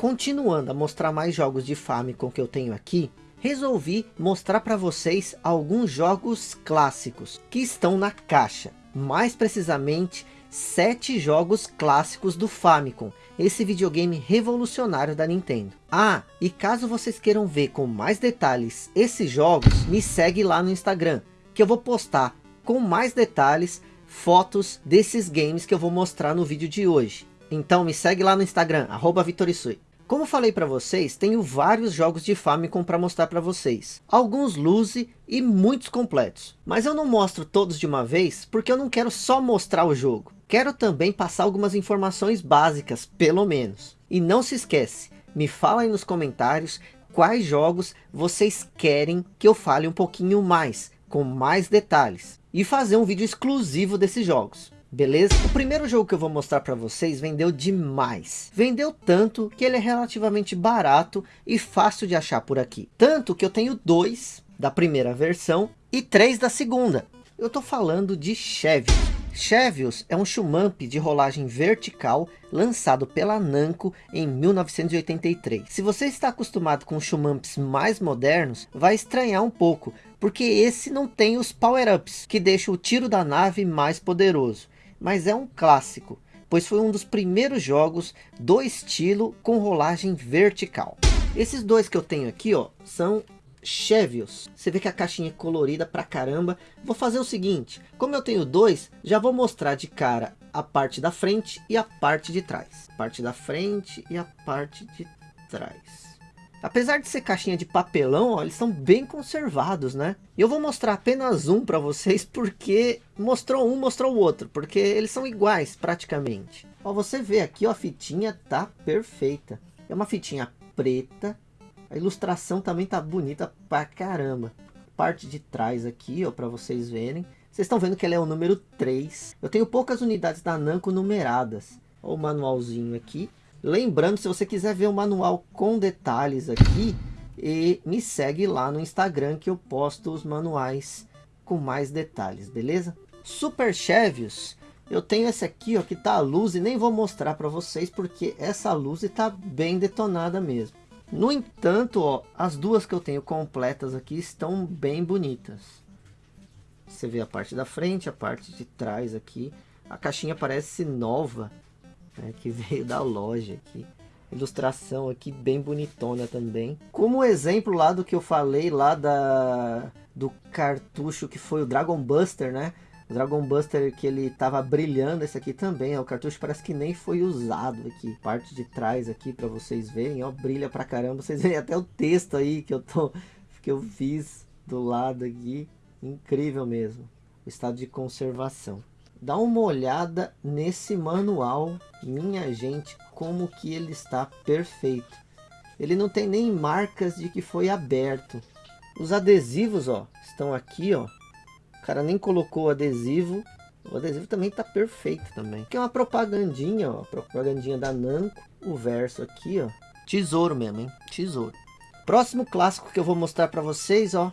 continuando a mostrar mais jogos de Famicom que eu tenho aqui, resolvi mostrar para vocês alguns jogos clássicos que estão na caixa. Mais precisamente, sete jogos clássicos do Famicom, esse videogame revolucionário da Nintendo. Ah, e caso vocês queiram ver com mais detalhes esses jogos, me segue lá no Instagram, que eu vou postar com mais detalhes fotos desses games que eu vou mostrar no vídeo de hoje. Então me segue lá no Instagram, arroba Vitorisui. Como falei para vocês, tenho vários jogos de Famicom para mostrar para vocês. Alguns loose e muitos completos. Mas eu não mostro todos de uma vez, porque eu não quero só mostrar o jogo. Quero também passar algumas informações básicas, pelo menos. E não se esquece, me fala aí nos comentários quais jogos vocês querem que eu fale um pouquinho mais, com mais detalhes. E fazer um vídeo exclusivo desses jogos beleza? O primeiro jogo que eu vou mostrar para vocês vendeu demais. Vendeu tanto que ele é relativamente barato e fácil de achar por aqui. Tanto que eu tenho dois da primeira versão e três da segunda. Eu tô falando de Chevios. Chevios é um shumamp de rolagem vertical lançado pela Namco em 1983. Se você está acostumado com shumamps mais modernos, vai estranhar um pouco, porque esse não tem os power-ups, que deixam o tiro da nave mais poderoso mas é um clássico, pois foi um dos primeiros jogos do estilo com rolagem vertical. Esses dois que eu tenho aqui, ó, são Chevios. Você vê que a caixinha é colorida pra caramba. Vou fazer o seguinte, como eu tenho dois, já vou mostrar de cara a parte da frente e a parte de trás. Parte da frente e a parte de trás. Apesar de ser caixinha de papelão, ó, eles são bem conservados, né? E eu vou mostrar apenas um para vocês, porque mostrou um, mostrou o outro. Porque eles são iguais, praticamente. Ó, você vê aqui, ó, a fitinha tá perfeita. É uma fitinha preta. A ilustração também tá bonita pra caramba. Parte de trás aqui, ó, para vocês verem. Vocês estão vendo que ela é o número 3. Eu tenho poucas unidades da Namco numeradas. Ó, o manualzinho aqui. Lembrando, se você quiser ver o manual com detalhes aqui, e me segue lá no Instagram que eu posto os manuais com mais detalhes, beleza? Super Chevios, eu tenho esse aqui ó, que tá a luz e nem vou mostrar para vocês porque essa luz está bem detonada mesmo. No entanto, ó, as duas que eu tenho completas aqui estão bem bonitas. Você vê a parte da frente, a parte de trás aqui. A caixinha parece nova né, que veio da loja aqui. Ilustração aqui bem bonitona também. Como exemplo lá do que eu falei lá da, do cartucho que foi o Dragon Buster, né? O Dragon Buster que ele tava brilhando, esse aqui também, ó, o cartucho parece que nem foi usado aqui. Parte de trás aqui para vocês verem, ó, brilha pra caramba. Vocês veem até o texto aí que eu tô que eu fiz do lado aqui. Incrível mesmo. O estado de conservação. Dá uma olhada nesse manual, minha gente, como que ele está perfeito. Ele não tem nem marcas de que foi aberto. Os adesivos, ó, estão aqui, ó. O cara nem colocou adesivo. O adesivo também está perfeito também. Aqui é uma propagandinha, ó, propagandinha da Namco. O verso aqui, ó. Tesouro mesmo, hein? Tesouro. Próximo clássico que eu vou mostrar para vocês, ó.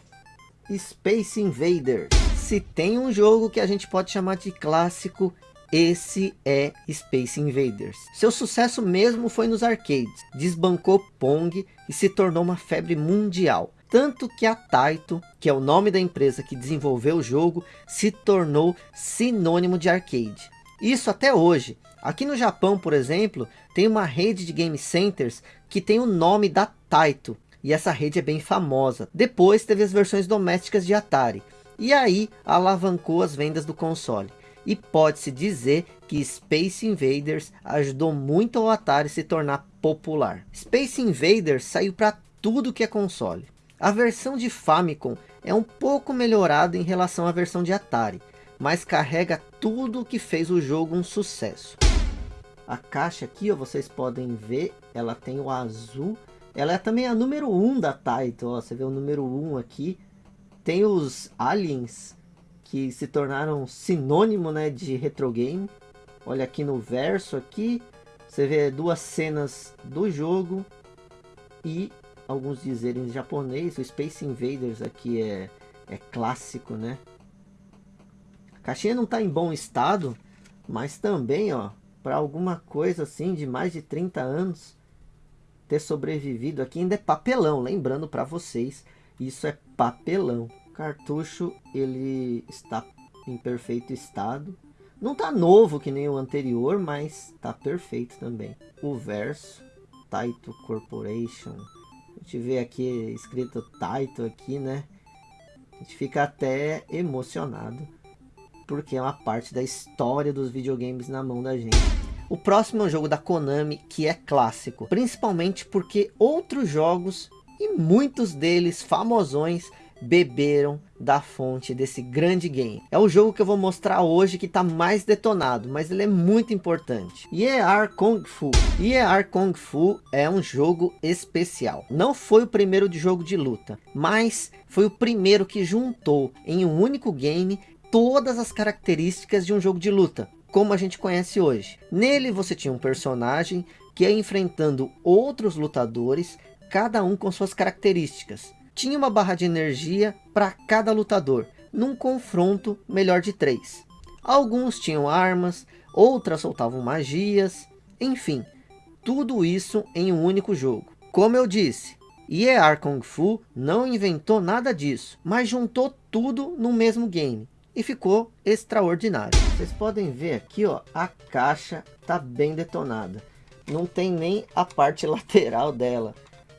Space Invaders se tem um jogo que a gente pode chamar de clássico, esse é Space Invaders. Seu sucesso mesmo foi nos arcades, desbancou Pong e se tornou uma febre mundial. Tanto que a Taito, que é o nome da empresa que desenvolveu o jogo, se tornou sinônimo de arcade. Isso até hoje. Aqui no Japão, por exemplo, tem uma rede de game centers que tem o nome da Taito. E essa rede é bem famosa. Depois teve as versões domésticas de Atari e aí alavancou as vendas do console. E pode-se dizer que Space Invaders ajudou muito ao Atari se tornar popular. Space Invaders saiu para tudo que é console. A versão de Famicom é um pouco melhorada em relação à versão de Atari, mas carrega tudo o que fez o jogo um sucesso. A caixa aqui, ó, vocês podem ver, ela tem o azul. Ela é também a número 1 da Taito, ó, você vê o número 1 aqui. Tem os aliens que se tornaram sinônimo né, de retro game. Olha aqui no verso aqui, você vê duas cenas do jogo e alguns dizerem em japonês. O Space Invaders aqui é, é clássico, né? A caixinha não está em bom estado, mas também, ó, para alguma coisa assim de mais de 30 anos, ter sobrevivido aqui. Ainda é papelão, lembrando para vocês, isso é papelão. Cartucho, ele está em perfeito estado. Não tá novo que nem o anterior, mas tá perfeito também. O verso, Taito Corporation. A gente vê aqui escrito Taito aqui, né? A gente fica até emocionado. Porque é uma parte da história dos videogames na mão da gente. O próximo é um jogo da Konami que é clássico. Principalmente porque outros jogos, e muitos deles famosões, beberam da fonte desse grande game. É o jogo que eu vou mostrar hoje que está mais detonado, mas ele é muito importante. Year Kung Fu. Year Kung Fu é um jogo especial. Não foi o primeiro de jogo de luta, mas foi o primeiro que juntou em um único game todas as características de um jogo de luta, como a gente conhece hoje. Nele você tinha um personagem que ia enfrentando outros lutadores, cada um com suas características tinha uma barra de energia para cada lutador, num confronto melhor de três. Alguns tinham armas, outras soltavam magias, enfim, tudo isso em um único jogo. Como eu disse, Year Kung Fu não inventou nada disso, mas juntou tudo no mesmo game e ficou extraordinário. Vocês podem ver aqui, ó, a caixa tá bem detonada. Não tem nem a parte lateral dela.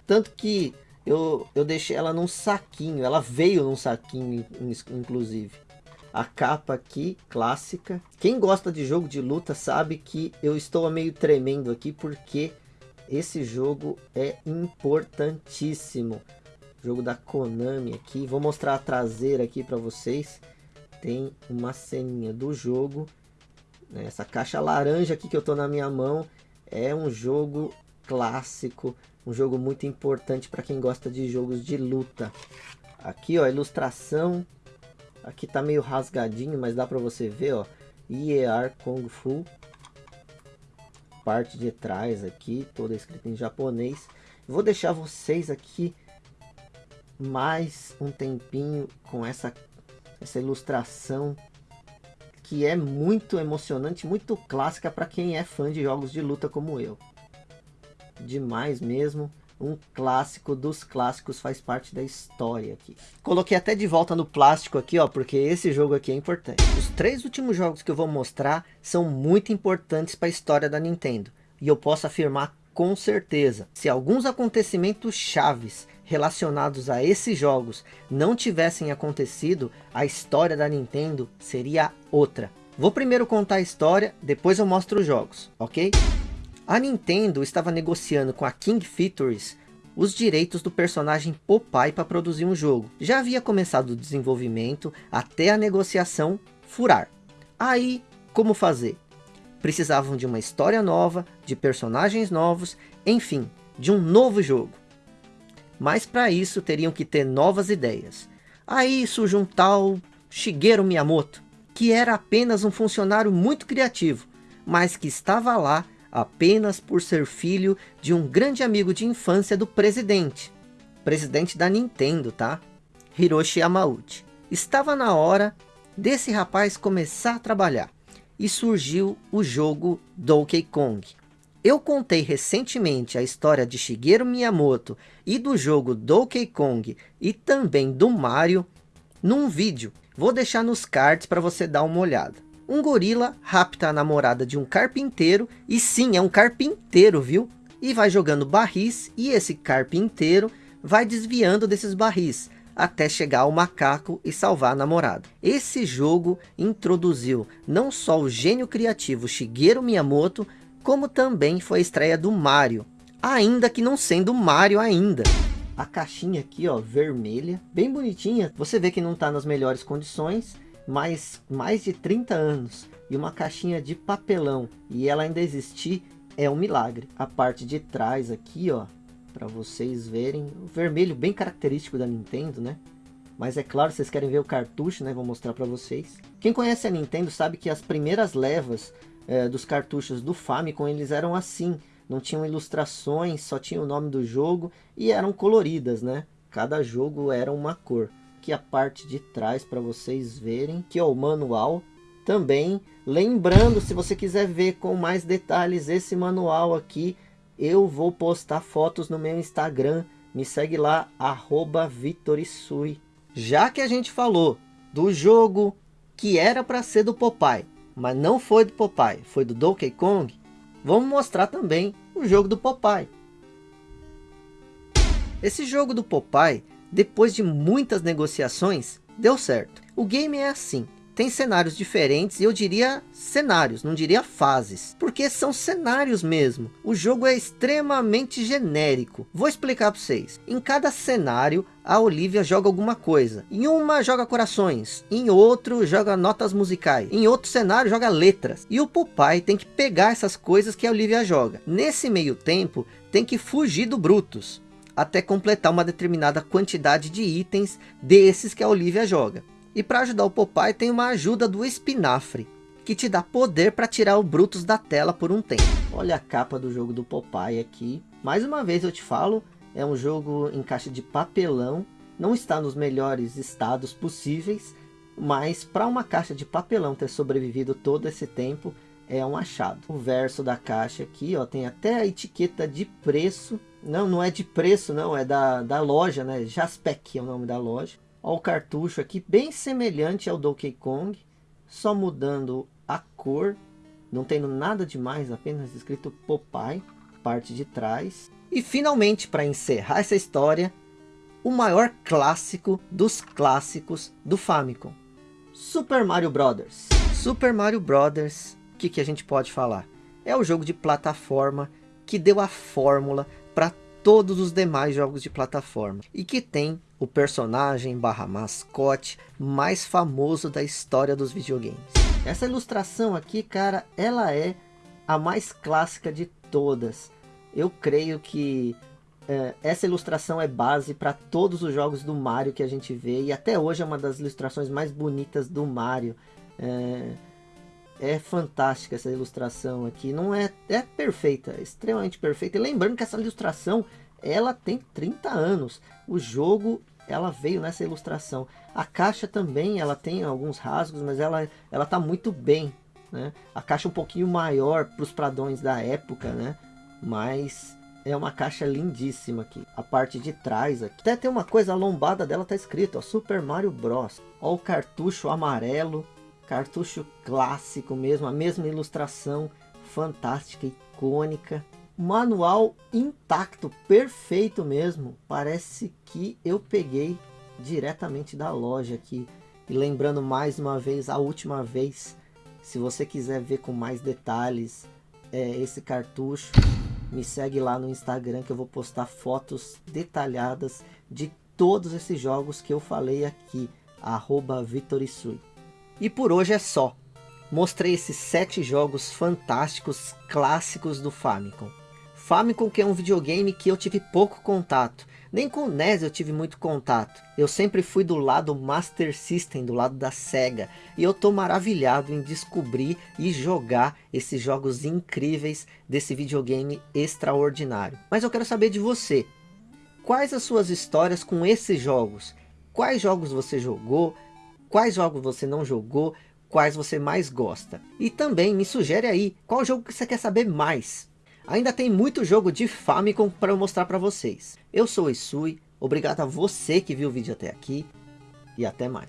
Tanto que eu, eu deixei ela num saquinho. Ela veio num saquinho, inclusive. A capa aqui, clássica. Quem gosta de jogo de luta sabe que eu estou meio tremendo aqui porque esse jogo é importantíssimo. Jogo da Konami aqui. Vou mostrar a traseira aqui para vocês. Tem uma ceninha do jogo. Essa caixa laranja aqui que eu tô na minha mão é um jogo clássico um jogo muito importante para quem gosta de jogos de luta. Aqui, ó, ilustração. Aqui tá meio rasgadinho, mas dá para você ver, ó. IER Kung Fu. Parte de trás aqui, toda escrita em japonês. Vou deixar vocês aqui mais um tempinho com essa, essa ilustração que é muito emocionante, muito clássica para quem é fã de jogos de luta como eu demais mesmo. Um clássico dos clássicos faz parte da história aqui. Coloquei até de volta no plástico aqui, ó, porque esse jogo aqui é importante. Os três últimos jogos que eu vou mostrar são muito importantes para a história da Nintendo. E eu posso afirmar com certeza, se alguns acontecimentos chaves relacionados a esses jogos não tivessem acontecido, a história da Nintendo seria outra. Vou primeiro contar a história, depois eu mostro os jogos, ok? A Nintendo estava negociando com a King Features os direitos do personagem Popeye para produzir um jogo. Já havia começado o desenvolvimento até a negociação furar. Aí, como fazer? Precisavam de uma história nova, de personagens novos, enfim, de um novo jogo. Mas para isso teriam que ter novas ideias. Aí surge um tal Shigeru Miyamoto, que era apenas um funcionário muito criativo, mas que estava lá apenas por ser filho de um grande amigo de infância do presidente. Presidente da Nintendo, tá? Hiroshi Yamauchi. Estava na hora desse rapaz começar a trabalhar. E surgiu o jogo Donkey Kong. Eu contei recentemente a história de Shigeru Miyamoto e do jogo Donkey Kong e também do Mario num vídeo. Vou deixar nos cards para você dar uma olhada um gorila rapta a namorada de um carpinteiro, e sim, é um carpinteiro, viu? E vai jogando barris, e esse carpinteiro vai desviando desses barris, até chegar ao macaco e salvar a namorada. Esse jogo introduziu não só o gênio criativo Shigeru Miyamoto, como também foi a estreia do Mario, ainda que não sendo Mario ainda. A caixinha aqui, ó, vermelha, bem bonitinha. Você vê que não está nas melhores condições, mais, mais de 30 anos e uma caixinha de papelão e ela ainda existir é um milagre. A parte de trás aqui, ó, para vocês verem, o vermelho bem característico da Nintendo, né? Mas é claro, vocês querem ver o cartucho, né? Vou mostrar para vocês. Quem conhece a Nintendo sabe que as primeiras levas é, dos cartuchos do Famicom, eles eram assim. Não tinham ilustrações, só tinha o nome do jogo e eram coloridas, né? Cada jogo era uma cor aqui a parte de trás para vocês verem, que é o manual. Também, lembrando, se você quiser ver com mais detalhes esse manual aqui, eu vou postar fotos no meu Instagram. Me segue lá, arroba Vitorisui. Já que a gente falou do jogo que era para ser do Popeye, mas não foi do Popeye, foi do Donkey Kong, vamos mostrar também o jogo do Popeye. Esse jogo do Popeye, depois de muitas negociações, deu certo. O game é assim, tem cenários diferentes, e eu diria cenários, não diria fases, porque são cenários mesmo. O jogo é extremamente genérico. Vou explicar para vocês. Em cada cenário, a Olivia joga alguma coisa. Em uma joga corações, em outro joga notas musicais, em outro cenário joga letras. E o Popeye tem que pegar essas coisas que a Olivia joga. Nesse meio tempo, tem que fugir do Brutus, até completar uma determinada quantidade de itens desses que a Olivia joga. E para ajudar o Popeye tem uma ajuda do espinafre, que te dá poder para tirar o Brutus da tela por um tempo. Olha a capa do jogo do Popeye aqui. Mais uma vez eu te falo, é um jogo em caixa de papelão, não está nos melhores estados possíveis, mas para uma caixa de papelão ter sobrevivido todo esse tempo, é um achado. O verso da caixa aqui, ó, tem até a etiqueta de preço. Não, não é de preço, não, é da, da loja, né? Jaspec é o nome da loja. Olha o cartucho aqui, bem semelhante ao Donkey Kong, só mudando a cor, não tendo nada demais, apenas escrito Popeye, parte de trás. E finalmente, para encerrar essa história, o maior clássico dos clássicos do Famicom. Super Mario Brothers. Super Mario Brothers, o que, que a gente pode falar? É o jogo de plataforma que deu a fórmula todos os demais jogos de plataforma. E que tem o personagem barra mascote mais famoso da história dos videogames. Essa ilustração aqui, cara, ela é a mais clássica de todas. Eu creio que é, essa ilustração é base para todos os jogos do Mario que a gente vê. E até hoje é uma das ilustrações mais bonitas do Mario. É, é fantástica essa ilustração aqui. Não é, é perfeita, é extremamente perfeita. E lembrando que essa ilustração ela tem 30 anos. O jogo ela veio nessa ilustração. A caixa também ela tem alguns rasgos, mas ela ela tá muito bem, né? A caixa é um pouquinho maior para os pradões da época, né? Mas é uma caixa lindíssima aqui. A parte de trás aqui. Até tem uma coisa, a lombada dela tá escrito, ó, Super Mario Bros. Ó o cartucho amarelo, cartucho clássico mesmo, a mesma ilustração fantástica, icônica manual intacto, perfeito mesmo. Parece que eu peguei diretamente da loja aqui. E lembrando mais uma vez, a última vez, se você quiser ver com mais detalhes é, esse cartucho, me segue lá no Instagram que eu vou postar fotos detalhadas de todos esses jogos que eu falei aqui, arroba Vitorisui. E por hoje é só. Mostrei esses sete jogos fantásticos clássicos do Famicom. Famicom que é um videogame que eu tive pouco contato. Nem com o NES eu tive muito contato. Eu sempre fui do lado Master System, do lado da SEGA. E eu tô maravilhado em descobrir e jogar esses jogos incríveis desse videogame extraordinário. Mas eu quero saber de você. Quais as suas histórias com esses jogos? Quais jogos você jogou? Quais jogos você não jogou? Quais você mais gosta? E também me sugere aí, qual jogo que você quer saber mais? Ainda tem muito jogo de Famicom para eu mostrar para vocês. Eu sou o Isui, obrigado a você que viu o vídeo até aqui e até mais.